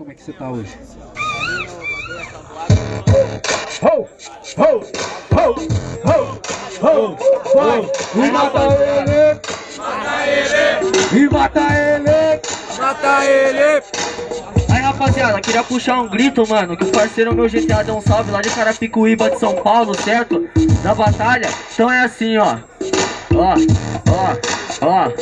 Como é que você tá hoje? Ho, ho, ho, ho, ho, mata ele, mata ele, e mata ele, mata ele. Aí rapaziada, queria puxar um grito, mano Que o parceiro meu GTA deu um salve lá de Carapicuíba de São Paulo, certo? Da batalha Então é assim, ó Ó, ó, ó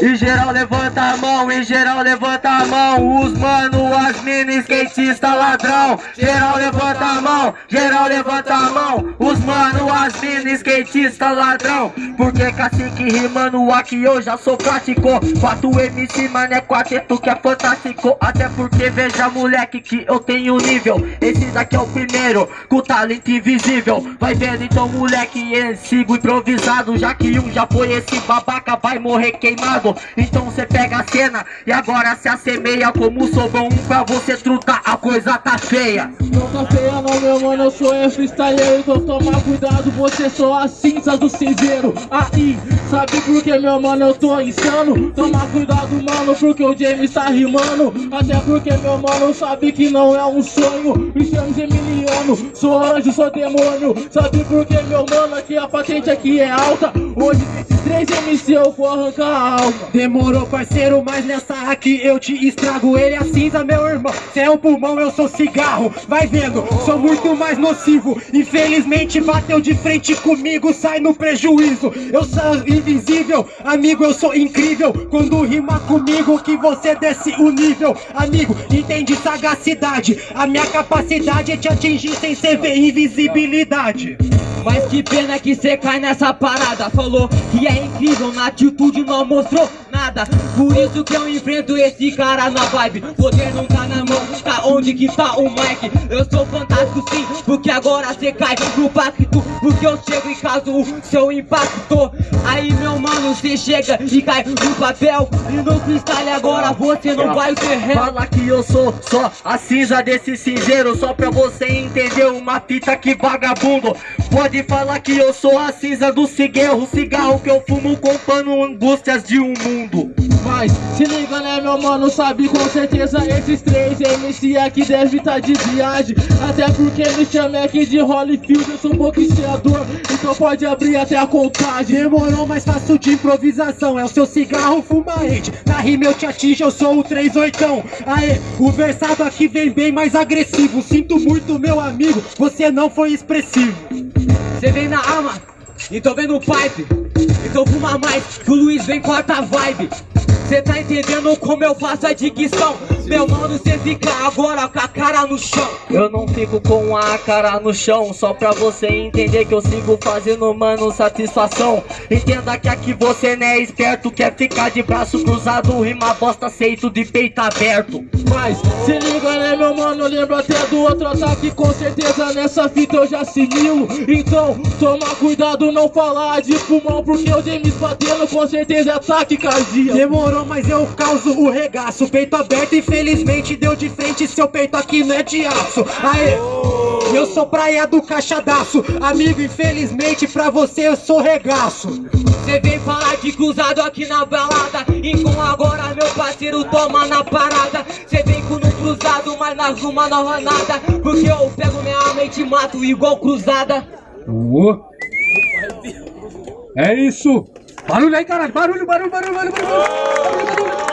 e geral levanta a mão, e geral levanta a mão. Os mano, as mina, skatista, ladrão. Geral levanta a mão, geral levanta a mão. Os mano, as mina, skatista, ladrão. Porque cacique rimando aqui eu já sou prático. 4 MC, mano, é quarteto que é fantástico. Até porque veja moleque que eu tenho nível. Esse daqui é o primeiro, com talento invisível. Vai vendo então moleque, sigo improvisado. Já que um já foi esse babaca, vai morrer queimado então cê pega a cena e agora se assemeia Como sou bom. Pra você trutar, a coisa tá feia Não tá feia não meu mano, eu sou é freestyler Então toma cuidado, você só a cinza do cinzeiro. Aí, sabe por que meu mano eu tô insano? Toma cuidado mano, porque o James tá rimando. Até porque meu mano sabe que não é um sonho. Me chamo sou anjo, sou demônio. Sabe por que meu mano, aqui a patente aqui é alta? Hoje três MC eu vou arrancar a alma. Demorou parceiro, mas nessa aqui eu te estrago. Ele é cinza meu irmão, cê é um pulmão, eu sou cigarro. Vai vendo, sou muito mais nocivo. Infelizmente bateu de frente comigo, sai no prejuízo. Eu sou invisível, amigo eu sou incrível. Quando rima comigo que você desce o nível. Amigo, entende sagacidade. A minha capacidade é te atingir sem cê ver invisibilidade mas que pena que cê cai nessa parada. Falou que é incrível, na atitude não mostrou Por isso que eu enfrento esse cara na vibe. Poder não tá na mão, tá onde que tá o Mike Eu sou fantástico sim, porque agora cê cai no pacto. Porque eu chego e caso o seu impacto. Aí meu mano, cê chega e cai no papel. E no freestyle agora você não vai ser réu Fala que eu sou só a cinza desse cinzeiro. Só pra você entender uma fita que vagabundo. Pode falar que eu sou a cinza do cigarro. Cigarro que eu fumo com pano angústias de um mundo Mas se liga né meu mano, sabe com certeza esses três MC aqui deve tá de viagem. Até porque me chama aqui de Holyfield, eu sou um boxeador. Então pode abrir até a contagem. Demorou, mas faço de improvisação. É o seu cigarro fumarente Na rima eu te atinge, eu sou o 38 Aê, o versado aqui vem bem mais agressivo. Sinto muito meu amigo, você não foi expressivo. Cê vem na arma, então vem no pipe Então fuma mais, que o Luiz vem com a vibe. Cê tá entendendo como eu faço a dicção Meu mano, cê fica agora com a cara no chão. Eu não fico com a cara no chão Só pra você entender que eu sigo fazendo, mano, satisfação. Entenda que aqui você não é esperto Quer ficar de braço cruzado, rima bosta, aceito de peito aberto. Mas, se liga né meu mano, lembro até do outro ataque Com certeza nessa fita eu já assimilo Então, toma cuidado não falar de pulmão Porque o James batendo com certeza é ataque cardíaco. Demorou mas eu causo o regaço Peito aberto, infelizmente deu de frente Seu peito aqui não é de aço Aê, eu sou praia do caixadaço Amigo, infelizmente pra você eu sou regaço Cê vem falar de cruzado aqui na balada E com agora meu parceiro toma na parada Cê vem com no cruzado, mas não rola nada Porque eu pego minha mente e mato igual cruzada. É isso! Barulho aí, caralho! Barulho, barulho, barulho, barulho, barulho! barulho, barulho.